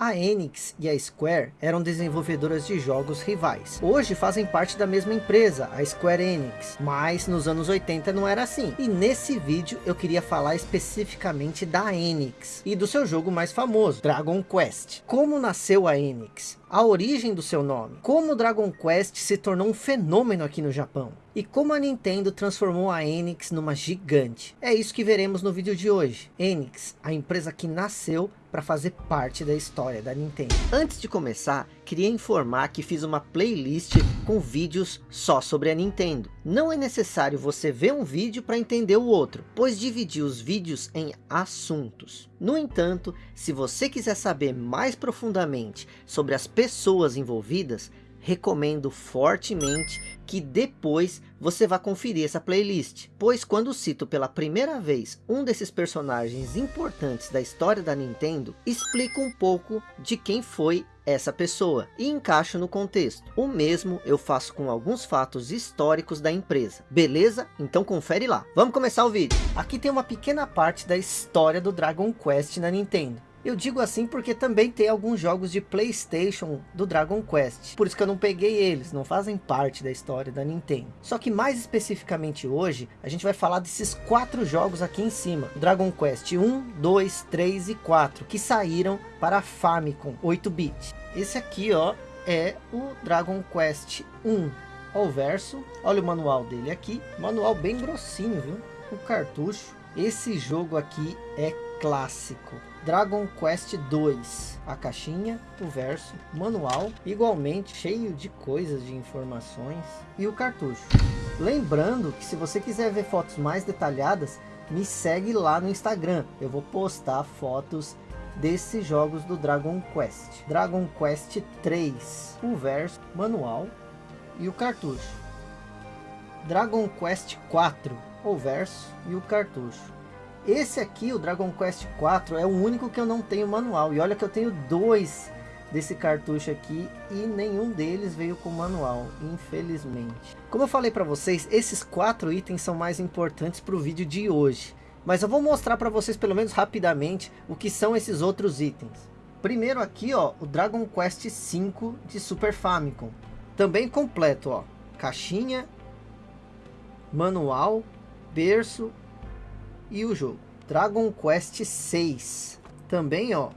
A Enix e a Square eram desenvolvedoras de jogos rivais. Hoje fazem parte da mesma empresa, a Square Enix, mas nos anos 80 não era assim. E nesse vídeo eu queria falar especificamente da Enix e do seu jogo mais famoso, Dragon Quest. Como nasceu a Enix? A origem do seu nome, como Dragon Quest se tornou um fenômeno aqui no Japão, e como a Nintendo transformou a Enix numa gigante. É isso que veremos no vídeo de hoje. Enix, a empresa que nasceu para fazer parte da história da Nintendo. Antes de começar, queria informar que fiz uma playlist com vídeos só sobre a Nintendo. Não é necessário você ver um vídeo para entender o outro, pois dividi os vídeos em assuntos. No entanto, se você quiser saber mais profundamente sobre as pessoas envolvidas, recomendo fortemente que depois você vá conferir essa playlist, pois quando cito pela primeira vez um desses personagens importantes da história da Nintendo, explico um pouco de quem foi essa pessoa e encaixo no contexto. O mesmo eu faço com alguns fatos históricos da empresa. Beleza? Então confere lá. Vamos começar o vídeo. Aqui tem uma pequena parte da história do Dragon Quest na Nintendo. Eu digo assim porque também tem alguns jogos de Playstation do Dragon Quest. Por isso que eu não peguei eles, não fazem parte da história da Nintendo. Só que mais especificamente hoje, a gente vai falar desses quatro jogos aqui em cima. Dragon Quest 1, 2, 3 e 4, que saíram para Famicom 8-bit. Esse aqui ó, é o Dragon Quest 1. Olha o verso, olha o manual dele aqui. Manual bem grossinho, viu? O cartucho. Esse jogo aqui é clássico. Dragon Quest 2, a caixinha, o verso, manual, igualmente cheio de coisas, de informações, e o cartucho. Lembrando que se você quiser ver fotos mais detalhadas, me segue lá no Instagram. Eu vou postar fotos desses jogos do Dragon Quest. Dragon Quest 3, o verso, manual e o cartucho. Dragon Quest 4, o verso e o cartucho. Esse aqui, o Dragon Quest 4, é o único que eu não tenho manual. E olha que eu tenho dois desse cartucho aqui e nenhum deles veio com manual, infelizmente. Como eu falei para vocês, esses quatro itens são mais importantes para o vídeo de hoje. Mas eu vou mostrar para vocês pelo menos rapidamente o que são esses outros itens. Primeiro aqui, ó, o Dragon Quest V de Super Famicom. Também completo, ó. Caixinha, manual, berço e o jogo. Dragon Quest 6. Também, ó,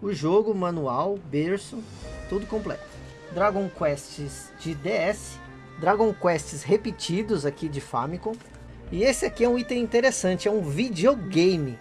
o jogo, manual, berço, tudo completo. Dragon Quests de DS, Dragon Quests repetidos aqui de Famicom. E esse aqui é um item interessante, é um videogame.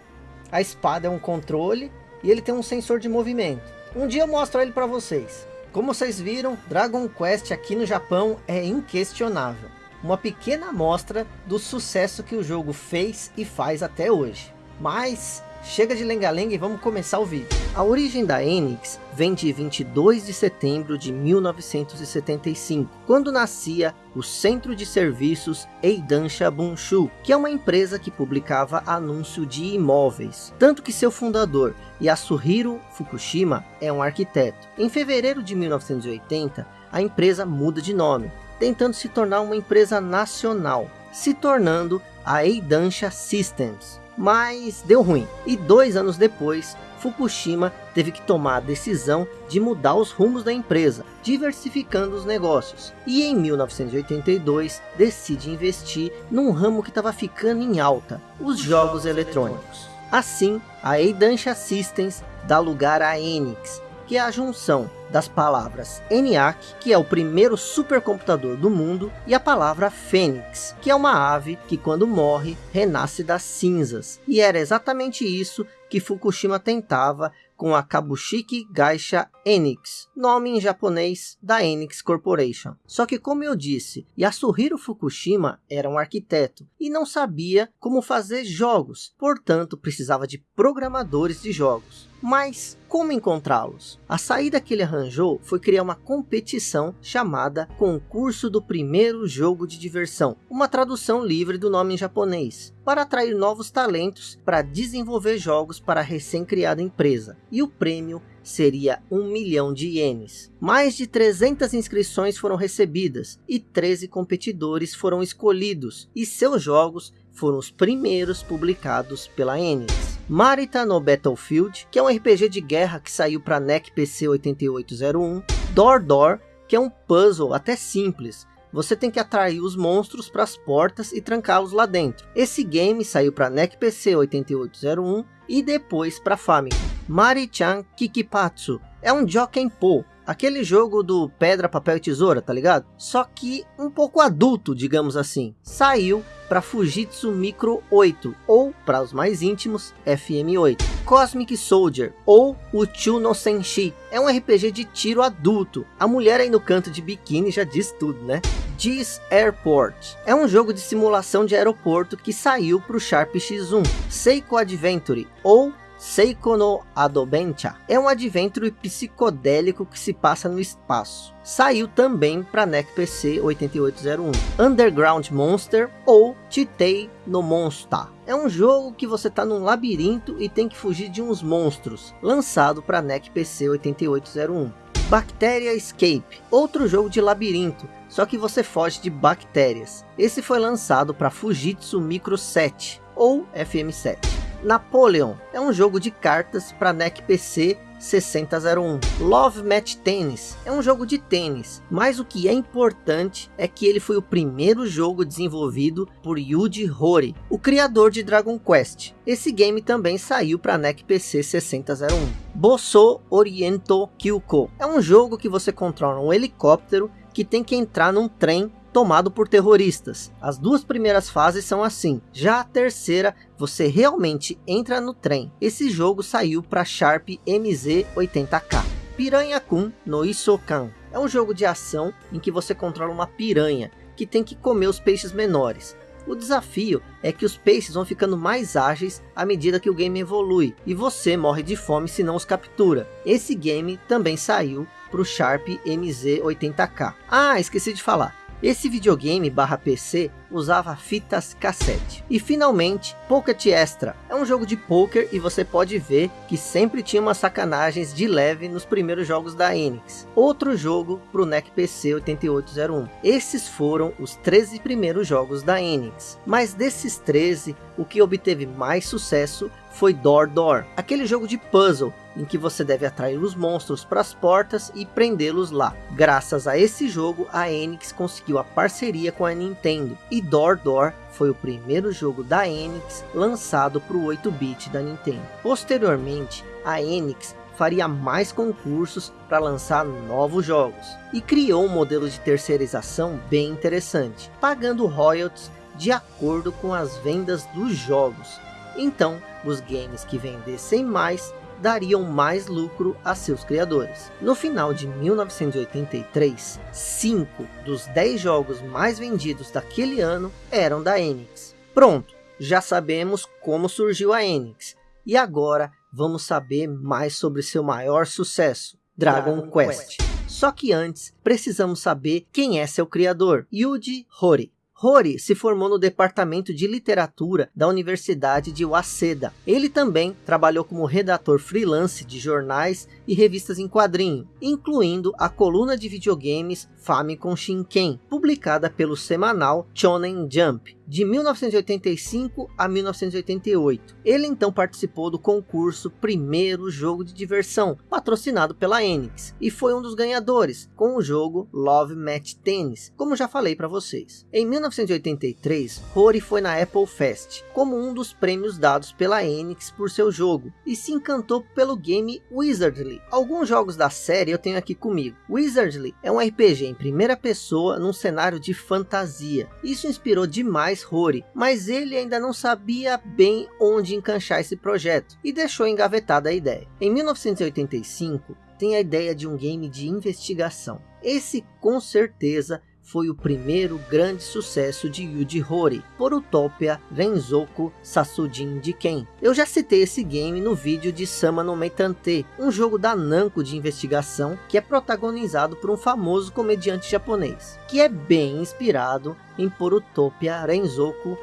A espada é um controle e ele tem um sensor de movimento. Um dia eu mostro ele para vocês. Como vocês viram, Dragon Quest aqui no Japão é inquestionável uma pequena amostra do sucesso que o jogo fez e faz até hoje. Mas chega de lenga-lenga e vamos começar o vídeo. A origem da Enix vem de 22 de setembro de 1975, quando nascia o Centro de Serviços Eidansha Bunshu, que é uma empresa que publicava anúncio de imóveis. Tanto que seu fundador, Yasuhiro Fukushima, é um arquiteto. Em fevereiro de 1980, a empresa muda de nome tentando se tornar uma empresa nacional, se tornando a Eidansha Systems. Mas deu ruim, e dois anos depois, Fukushima teve que tomar a decisão de mudar os rumos da empresa, diversificando os negócios. E em 1982, decide investir num ramo que estava ficando em alta, os jogos eletrônicos. Assim, a Eidansha Systems dá lugar à Enix, que é a junção das palavras ENIAC, que é o primeiro supercomputador do mundo, e a palavra Fênix, que é uma ave que quando morre, renasce das cinzas. E era exatamente isso que Fukushima tentava com a Kabushiki Gaisha Enix, nome em japonês da Enix Corporation. Só que como eu disse, Yasuhiro Fukushima era um arquiteto e não sabia como fazer jogos, portanto precisava de programadores de jogos. Mas como encontrá-los? A saída que ele arranjou foi criar uma competição chamada Concurso do Primeiro Jogo de Diversão, uma tradução livre do nome em japonês, para atrair novos talentos para desenvolver jogos para a recém-criada empresa. E o prêmio seria um milhão de ienes. Mais de 300 inscrições foram recebidas e 13 competidores foram escolhidos e seus jogos foram os primeiros publicados pela Enix. Marita no Battlefield, que é um RPG de guerra que saiu para NEC PC 8801. Door Door, que é um puzzle até simples, você tem que atrair os monstros para as portas e trancá-los lá dentro. Esse game saiu para NEC PC 8801 e depois para Famicom. Mari-chan Kikipatsu é um Jokenpo, aquele jogo do pedra, papel e tesoura, tá ligado? Só que um pouco adulto, digamos assim. Saiu para Fujitsu Micro 8, ou para os mais íntimos, FM8. Cosmic Soldier, ou Uchu no Senshi, é um RPG de tiro adulto. A mulher aí no canto de biquíni já diz tudo, né? Diz Airport, é um jogo de simulação de aeroporto que saiu para o Sharp X1. Seiko Adventure, ou Seiko no Adobencha é um adventure psicodélico que se passa no espaço. Saiu também para NEC PC 8801. Underground Monster ou Titei no Monster. É um jogo que você está num labirinto e tem que fugir de uns monstros. Lançado para NEC PC 8801. Bacteria Escape, outro jogo de labirinto, só que você foge de bactérias. Esse foi lançado para Fujitsu Micro 7 ou FM7. Napoleon é um jogo de cartas para NEC PC 6001. Love Match Tennis é um jogo de tênis, mas o que é importante é que ele foi o primeiro jogo desenvolvido por Yuji Horii, o criador de Dragon Quest. Esse game também saiu para NEC PC 6001. Bosso Oriento Kyuko é um jogo que você controla um helicóptero que tem que entrar num trem tomado por terroristas. As duas primeiras fases são assim. Já a terceira, você realmente entra no trem. Esse jogo saiu para Sharp MZ80K. Piranha Kun no Isokan. É um jogo de ação em que você controla uma piranha que tem que comer os peixes menores. O desafio é que os peixes vão ficando mais ágeis à medida que o game evolui, e você morre de fome se não os captura. Esse game também saiu para o Sharp MZ80K. Ah, esqueci de falar, esse videogame barra PC usava fitas cassete. E finalmente, Pocket Extra. É um jogo de poker e você pode ver que sempre tinha umas sacanagens de leve nos primeiros jogos da Enix. Outro jogo para o NEC PC 8801. Esses foram os 13 primeiros jogos da Enix. Mas desses 13, o que obteve mais sucesso foi Door Door, aquele jogo de puzzle em que você deve atrair os monstros para as portas e prendê-los lá. Graças a esse jogo, a Enix conseguiu a parceria com a Nintendo, e Door Door foi o primeiro jogo da Enix lançado para o 8-bit da Nintendo. Posteriormente, a Enix faria mais concursos para lançar novos jogos, e criou um modelo de terceirização bem interessante, pagando royalties de acordo com as vendas dos jogos. Então, os games que vendessem mais dariam mais lucro a seus criadores. No final de 1983, 5 dos 10 jogos mais vendidos daquele ano eram da Enix. Pronto, já sabemos como surgiu a Enix. E agora vamos saber mais sobre seu maior sucesso, Dragon, Dragon Quest. Quest. Só que antes, precisamos saber quem é seu criador, Yuji Horii. Rory se formou no departamento de literatura da Universidade de Waseda. Ele também trabalhou como redator freelance de jornais e revistas em quadrinho, incluindo a coluna de videogames Famicom Shinken, publicada pelo semanal Shonen Jump de 1985 a 1988. Ele então participou do concurso Primeiro Jogo de Diversão, patrocinado pela Enix, e foi um dos ganhadores, com o jogo Love Match Tennis, como já falei para vocês. Em 1983, Rory foi na Apple Fest, como um dos prêmios dados pela Enix por seu jogo, e se encantou pelo game Wizardly. Alguns jogos da série eu tenho aqui comigo. Wizardly é um RPG em primeira pessoa num cenário de fantasia. Isso inspirou demais Rory, mas ele ainda não sabia bem onde encaixar esse projeto e deixou engavetada a ideia. Em 1985, tem a ideia de um game de investigação. Esse com certeza foi o primeiro grande sucesso de Yuji Horii, por Utopia Renzoku Sasujin de Ken. Eu já citei esse game no vídeo de Sama no Meitante, um jogo da Namco de investigação que é protagonizado por um famoso comediante japonês, que é bem inspirado em Porutopia Renzoku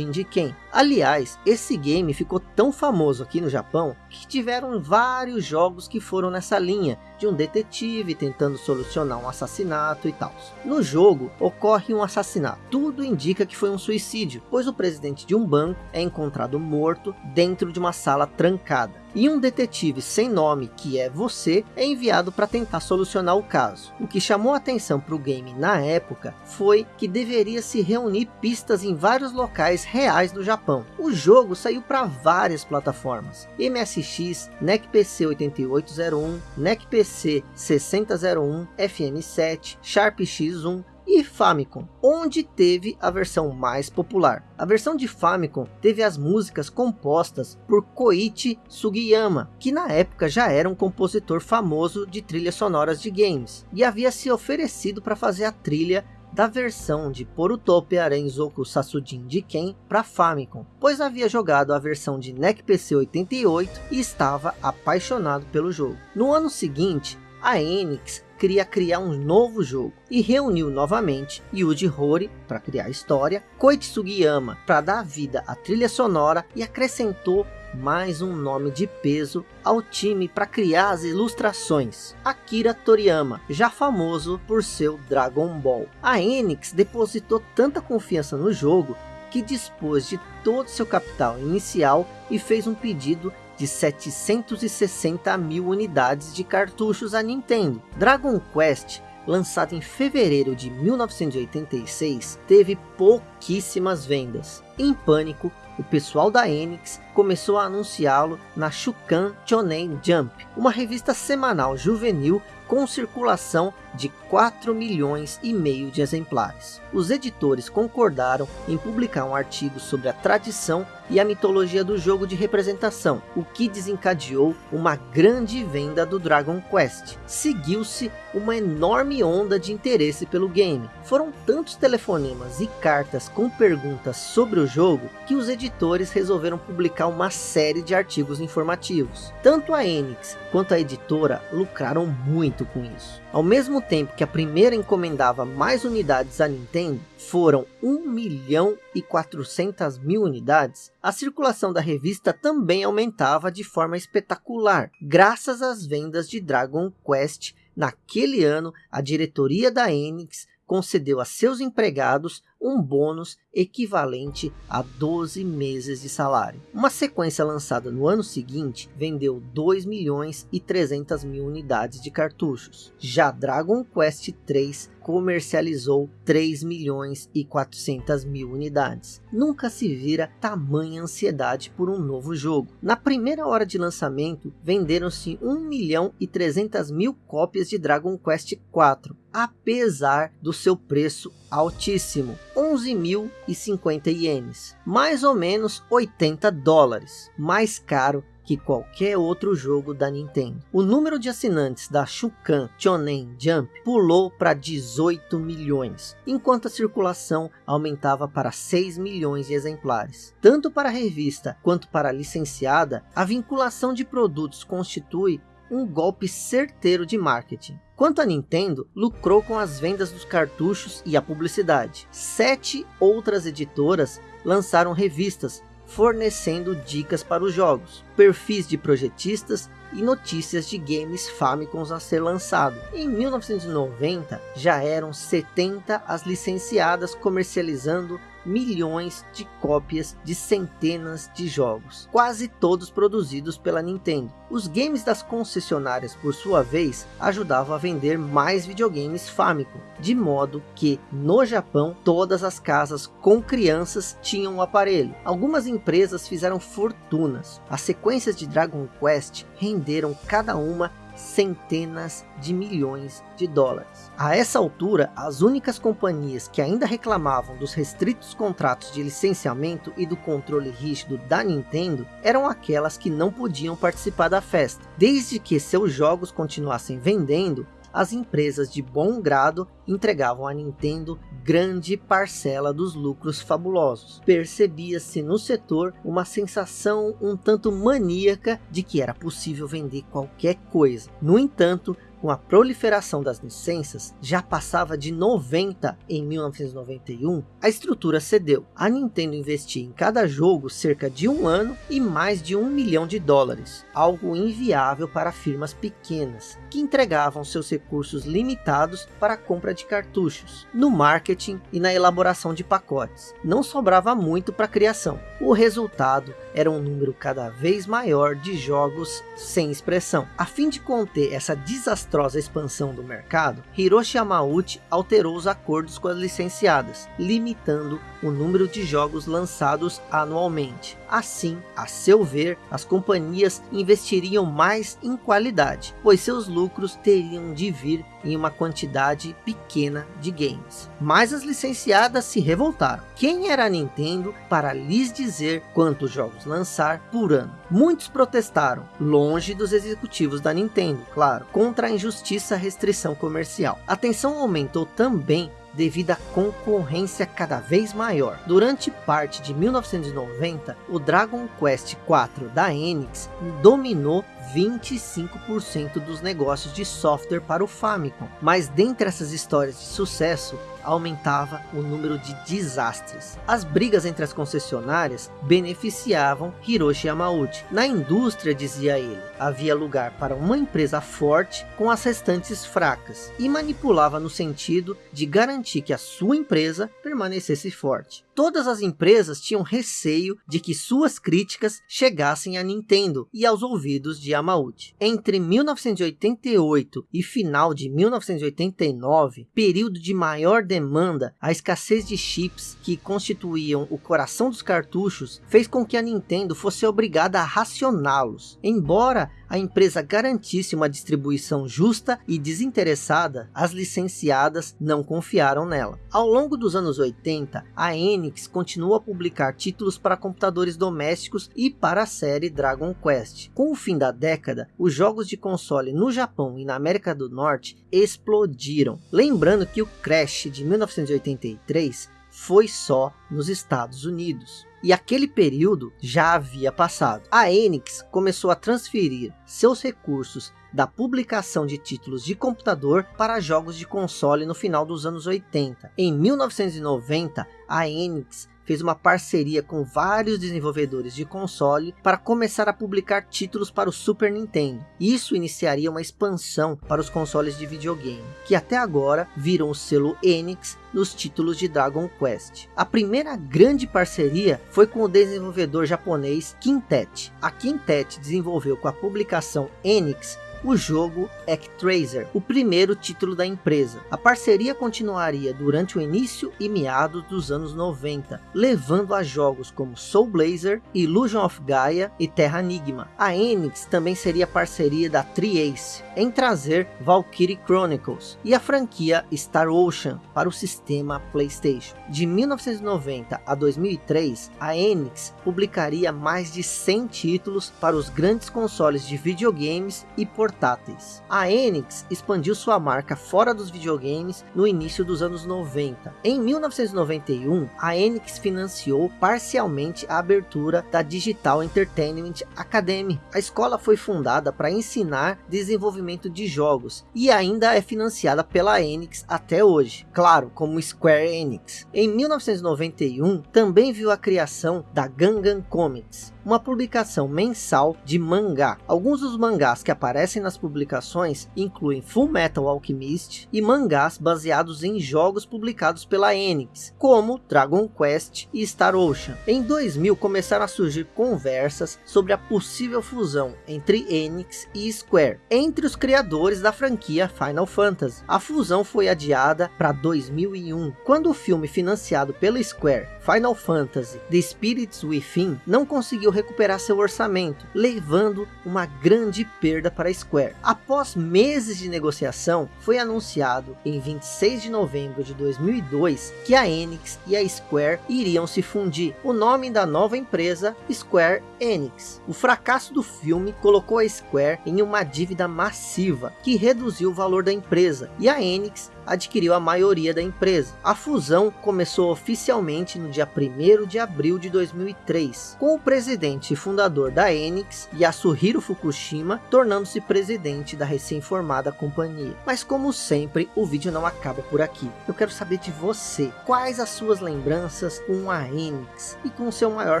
de Ken. Aliás, esse game ficou tão famoso aqui no Japão, que tiveram vários jogos que foram nessa linha, de um detetive tentando solucionar um assassinato e tal. No jogo, ocorre um assassinato. Tudo indica que foi um suicídio, pois o presidente de um banco é encontrado morto dentro de uma sala trancada e um detetive sem nome, que é você, é enviado para tentar solucionar o caso. O que chamou atenção para o game na época foi que deveria se reunir pistas em vários locais reais do Japão. O jogo saiu para várias plataformas, MSX, NEC PC 8801, NEC PC 6001, FM7, Sharp X1, e Famicom, onde teve a versão mais popular. A versão de Famicom teve as músicas compostas por Koichi Sugiyama, que na época já era um compositor famoso de trilhas sonoras de games, e havia se oferecido para fazer a trilha da versão de Porutopia Renzoku Sasujin de Ken para Famicom, pois havia jogado a versão de NEC PC 88 e estava apaixonado pelo jogo. No ano seguinte, a Enix queria criar um novo jogo e reuniu novamente Yuji Horii para criar a história, Koichi Sugiyama para dar vida à trilha sonora e acrescentou mais um nome de peso ao time para criar as ilustrações. Akira Toriyama, já famoso por seu Dragon Ball. A Enix depositou tanta confiança no jogo que dispôs de todo seu capital inicial e fez um pedido de 760 mil unidades de cartuchos à Nintendo. Dragon Quest, lançado em fevereiro de 1986, teve pouquíssimas vendas. Em pânico, o pessoal da Enix começou a anunciá-lo na Shukan Shonen Jump, uma revista semanal juvenil com circulação de 4 milhões e meio de exemplares. Os editores concordaram em publicar um artigo sobre a tradição e a mitologia do jogo de representação, o que desencadeou uma grande venda do Dragon Quest. Seguiu-se uma enorme onda de interesse pelo game. Foram tantos telefonemas e cartas com perguntas sobre o jogo, que os editores resolveram publicar uma série de artigos informativos. Tanto a Enix quanto a editora lucraram muito com isso. Ao mesmo tempo que a primeira encomendava mais unidades à Nintendo, foram 1 milhão e 400 mil unidades, a circulação da revista também aumentava de forma espetacular, graças às vendas de Dragon Quest. Naquele ano, a diretoria da Enix concedeu a seus empregados um bônus equivalente a 12 meses de salário. Uma sequência lançada no ano seguinte vendeu 2 milhões e 300 mil unidades de cartuchos. Já Dragon Quest 3 comercializou 3 milhões e 400 mil unidades. Nunca se vira tamanha ansiedade por um novo jogo. Na primeira hora de lançamento, venderam-se 1 milhão e 300 mil cópias de Dragon Quest 4, apesar do seu preço altíssimo, 11.050 ienes, mais ou menos 80 dólares, mais caro que qualquer outro jogo da Nintendo. O número de assinantes da Shukan Shonen Jump pulou para 18 milhões, enquanto a circulação aumentava para 6 milhões de exemplares. Tanto para a revista quanto para a licenciada, a vinculação de produtos constitui um golpe certeiro de marketing. Quanto a Nintendo, lucrou com as vendas dos cartuchos e a publicidade. Sete outras editoras lançaram revistas fornecendo dicas para os jogos, perfis de projetistas e notícias de games Famicom a ser lançado. Em 1990, já eram 70 as licenciadas comercializando milhões de cópias de centenas de jogos, quase todos produzidos pela Nintendo. Os games das concessionárias, por sua vez, ajudavam a vender mais videogames Famicom, de modo que, no Japão, todas as casas com crianças tinham o um aparelho. Algumas empresas fizeram fortunas. As sequências de Dragon Quest renderam cada uma centenas de milhões de dólares. A essa altura, as únicas companhias que ainda reclamavam dos restritos contratos de licenciamento e do controle rígido da Nintendo eram aquelas que não podiam participar da festa. Desde que seus jogos continuassem vendendo, as empresas de bom grado entregavam à Nintendo grande parcela dos lucros fabulosos. Percebia-se no setor uma sensação um tanto maníaca de que era possível vender qualquer coisa. No entanto, com a proliferação das licenças, já passava de 90 em 1991, a estrutura cedeu. A Nintendo investia em cada jogo cerca de um ano e mais de um milhão de dólares, algo inviável para firmas pequenas, que entregavam seus recursos limitados para a compra de cartuchos, no marketing e na elaboração de pacotes. Não sobrava muito para a criação. O resultado era um número cada vez maior de jogos sem expressão. A fim de conter essa desastrosa expansão do mercado, Hiroshi Yamauchi alterou os acordos com as licenciadas, limitando o número de jogos lançados anualmente. Assim, a seu ver, as companhias investiriam mais em qualidade, pois seus lucros teriam de vir em uma quantidade pequena de games. Mas as licenciadas se revoltaram. Quem era a Nintendo para lhes dizer quantos jogos lançar por ano? Muitos protestaram, longe dos executivos da Nintendo, claro, contra a injustiça restrição comercial. A tensão aumentou também devido à concorrência cada vez maior. Durante parte de 1990, o Dragon Quest IV da Enix dominou 25% dos negócios de software para o Famicom. Mas dentre essas histórias de sucesso, aumentava o número de desastres. As brigas entre as concessionárias beneficiavam Hiroshi Yamauchi. Na indústria, dizia ele, havia lugar para uma empresa forte com as restantes fracas e manipulava no sentido de garantir que a sua empresa permanecesse forte. Todas as empresas tinham receio de que suas críticas chegassem à Nintendo e aos ouvidos de Yamauchi. Entre 1988 e final de 1989, período de maior demanda, a escassez de chips que constituíam o coração dos cartuchos fez com que a Nintendo fosse obrigada a racioná-los. Embora a empresa garantisse uma distribuição justa e desinteressada, as licenciadas não confiaram nela. Ao longo dos anos 80, a Enix continuou a publicar títulos para computadores domésticos e para a série Dragon Quest. Com o fim da década, os jogos de console no Japão e na América do Norte explodiram. Lembrando que o Crash de 1983 foi só nos Estados Unidos e aquele período já havia passado. A Enix começou a transferir seus recursos da publicação de títulos de computador para jogos de console no final dos anos 80. Em 1990, a Enix fez uma parceria com vários desenvolvedores de console para começar a publicar títulos para o Super Nintendo. Isso iniciaria uma expansão para os consoles de videogame, que até agora viram o selo Enix nos títulos de Dragon Quest. A primeira grande parceria foi com o desenvolvedor japonês Quintet. A Quintet desenvolveu com a publicação Enix o jogo Actraser, o primeiro título da empresa. A parceria continuaria durante o início e meados dos anos 90, levando a jogos como Soul Blazer, Illusion of Gaia e Terra Enigma. A Enix também seria parceria da Tri-Ace em trazer Valkyrie Chronicles e a franquia Star Ocean para o sistema PlayStation. De 1990 a 2003, a Enix publicaria mais de 100 títulos para os grandes consoles de videogames e portáteis portáteis. A Enix expandiu sua marca fora dos videogames no início dos anos 90. Em 1991, a Enix financiou parcialmente a abertura da Digital Entertainment Academy. A escola foi fundada para ensinar desenvolvimento de jogos e ainda é financiada pela Enix até hoje, claro, como Square Enix. Em 1991, também viu a criação da Gangan Comics, uma publicação mensal de mangá. Alguns dos mangás que aparecem nas publicações incluem Full Metal Alchemist e mangás baseados em jogos publicados pela Enix, como Dragon Quest e Star Ocean. Em 2000 começaram a surgir conversas sobre a possível fusão entre Enix e Square, entre os criadores da franquia Final Fantasy. A fusão foi adiada para 2001, quando o filme financiado pela Square, Final Fantasy The Spirits Within, não conseguiu recuperar seu orçamento, levando uma grande perda para a Square. Após meses de negociação, foi anunciado em 26 de novembro de 2002 que a Enix e a Square iriam se fundir. O nome da nova empresa, Square Enix. O fracasso do filme colocou a Square em uma dívida massiva, que reduziu o valor da empresa, e a Enix adquiriu a maioria da empresa. A fusão começou oficialmente no dia 1 de abril de 2003, com o presidente e fundador da Enix, Yasuhiro Fukushima, tornando-se presidente presidente da recém-formada companhia. Mas como sempre, o vídeo não acaba por aqui. Eu quero saber de você, quais as suas lembranças com a Enix e com seu maior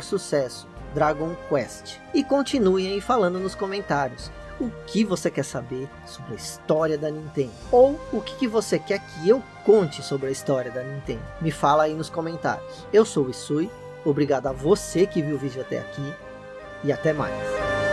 sucesso, Dragon Quest. E continue aí falando nos comentários o que você quer saber sobre a história da Nintendo. Ou o que, que você quer que eu conte sobre a história da Nintendo. Me fala aí nos comentários. Eu sou o Isui, obrigado a você que viu o vídeo até aqui. E até mais.